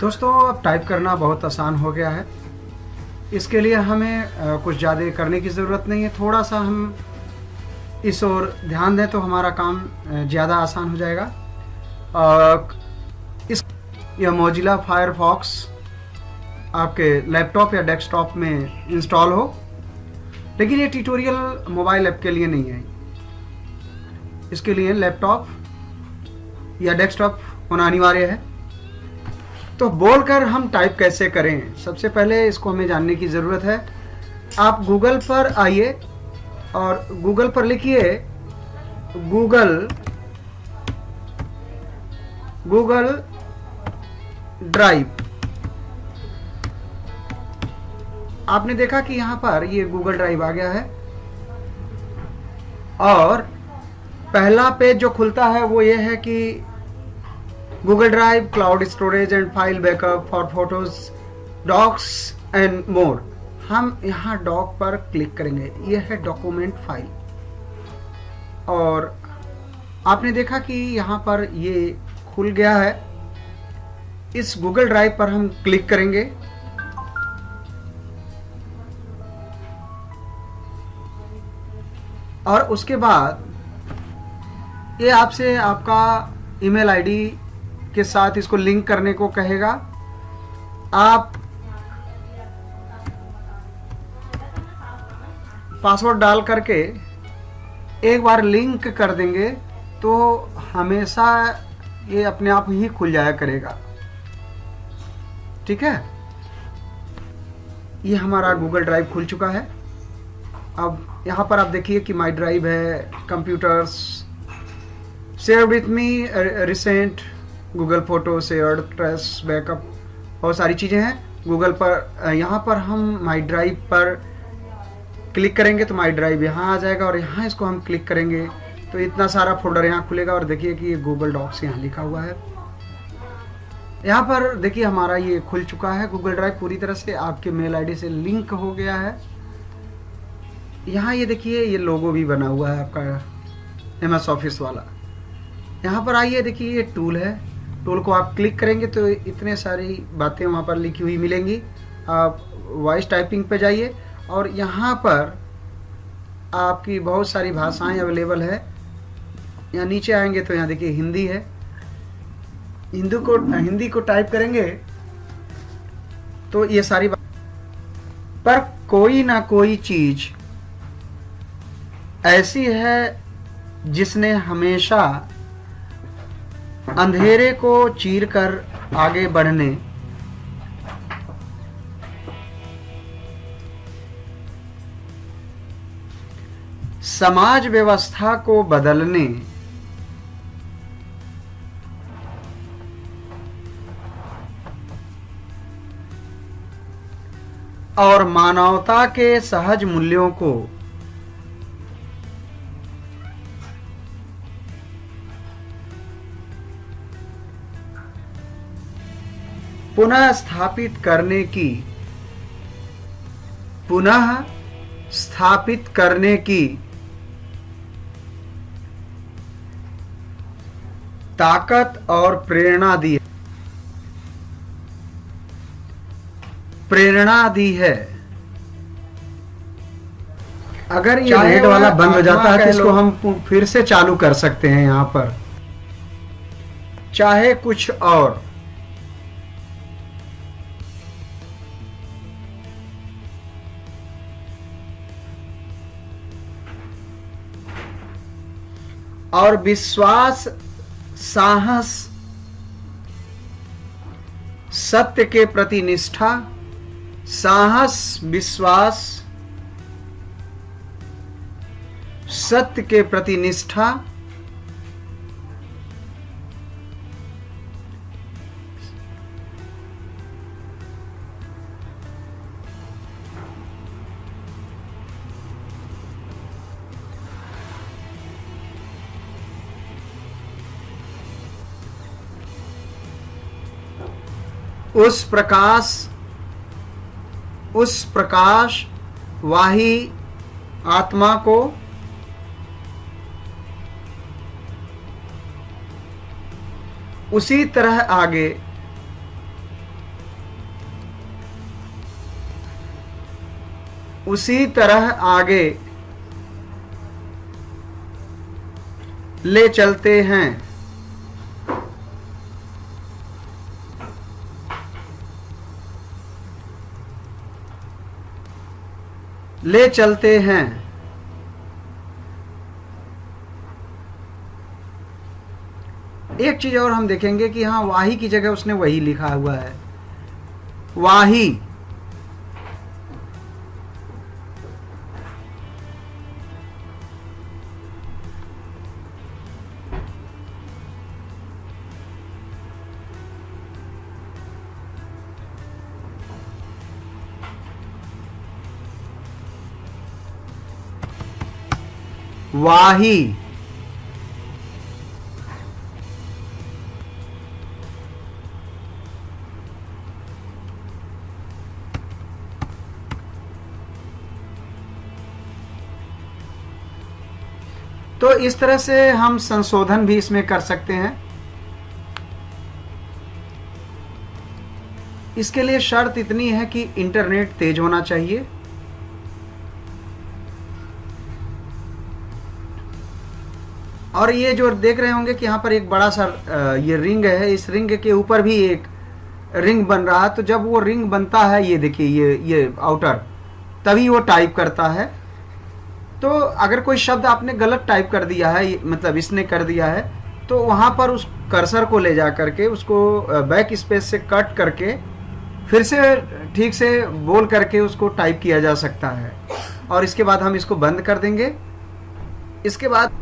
दोस्तों, अब टाइप करना बहुत आसान हो गया है। इसके लिए हमें कुछ ज़्यादा करने की ज़रूरत नहीं है। थोड़ा सा हम इस ओर ध्यान दें तो हमारा काम ज़्यादा आसान हो जाएगा। और इस यह मोजिला फायरफॉक्स आपके लैपटॉप या डेस्कटॉप में इंस्टॉल हो, लेकिन ये ट्यूटोरियल मोबाइल ऐप के लिए नहीं है। इसके लिए लैपटॉप या डेस्कटॉप होना अनिवार्य है। तो बोलकर हम टाइप कैसे करें? सबसे पहले इसको हमें जानने की ज़रूरत है। आप गूगल पर आइए। और गूगल पर लिखिए गूगल गूगल ड्राइव आपने देखा कि यहाँ पर ये गूगल ड्राइव आ गया है और पहला पेज जो खुलता है वो ये है कि Google Drive cloud storage and file backup for photos, docs and more. हम यहाँ डॉक पर क्लिक करेंगे। यह है डॉक्यूमेंट फ़ाइल और आपने देखा कि यहाँ पर ये खुल गया है। इस गूगल ड्राइव पर हम क्लिक करेंगे। और उसके बाद ये आपसे आपका ईमेल आईडी के साथ इसको लिंक करने को कहेगा। आप पासवर्ड डाल करके एक बार लिंक कर देंगे तो हमेशा ये अपने आप ही खुल जाया करेगा। ठीक है? ये हमारा गूगल ड्राइव खुल चुका है। अब यहाँ पर आप देखिए कि माई ड्राइव है computers share with me recent Google photo share trash backup बहुत सारी चीज़ें हैं। गूगल पर यहाँ पर हम माई ड्राइव पर क्लिक करेंगे तो माई ड्राइव यहाँ आ जाएगा और यहाँ इसको हम क्लिक करेंगे तो इतना सारा फोल्डर यहाँ खुलेगा और देखिए कि ये गूगल डॉक्स यहाँ लिखा हुआ है। यहाँ पर देखिए हमारा ये खुल चुका है। गूगल ड्राइव पूरी तरह से आपके मेल आईडी से लिंक हो गया है। यहाँ ये देखिए ये लोगो भी बना हुआ है आपका एम एस ऑफ़िस वाला। यहाँ पर आइए देखिए ये टूल है। टूल को आप क्लिक करेंगे तो इतने सारी बातें वहाँ पर लिखी हुई मिलेंगी। आप वॉइस टाइपिंग पे जाइए। और यहाँ पर आपकी बहुत सारी भाषाएँ अवेलेबल है। यहाँ नीचे आएँगे तो यहाँ देखिए हिंदी है। हिंदू को, हिंदी को टाइप करेंगे तो ये सारी पर कोई ना कोई चीज़ ऐसी है जिसने हमेशा अंधेरे को चीर कर आगे बढ़ने समाज व्यवस्था को बदलने। और मानवता के सहज मूल्यों को। पुनः स्थापित करने की। पुनः स्थापित करने की। ताकत और प्रेरणा दी प्रेरणा दी है। अगर ये रेड वाला बंद हो जाता है तो इसको हम फिर से चालू कर सकते हैं यहाँ पर। चाहे कुछ और। और विश्वास साहस सत्य के प्रति निष्ठा साहस विश्वास सत्य के प्रति निष्ठा उस प्रकाश उस प्रकाश वाही आत्मा को उसी तरह आगे उसी तरह आगे ले चलते हैं। ले चलते हैं। एक चीज़ और हम देखेंगे कि हाँ वाही की जगह उसने वही लिखा हुआ है। वाही। वाही। तो इस तरह से हम संशोधन भी इसमें कर सकते हैं। इसके लिए शर्त इतनी है कि इंटरनेट तेज होना चाहिए। और ये जो देख रहे होंगे कि यहाँ पर एक बड़ा सा ये रिंग है, इस रिंग के ऊपर भी एक रिंग बन रहा है। तो जब वो रिंग बनता है, ये देखिए, ये ये आउटर तभी वो टाइप करता है। तो अगर कोई शब्द आपने गलत टाइप कर दिया है मतलब इसने कर दिया है तो वहाँ पर उस कर्सर को ले जा करके, उसको बैक स्पेस से कट करके, फिर से ठीक से बोल करके उसको टाइप किया जा सकता है। और इसके बाद हम इसको बंद कर देंगे। इसके बाद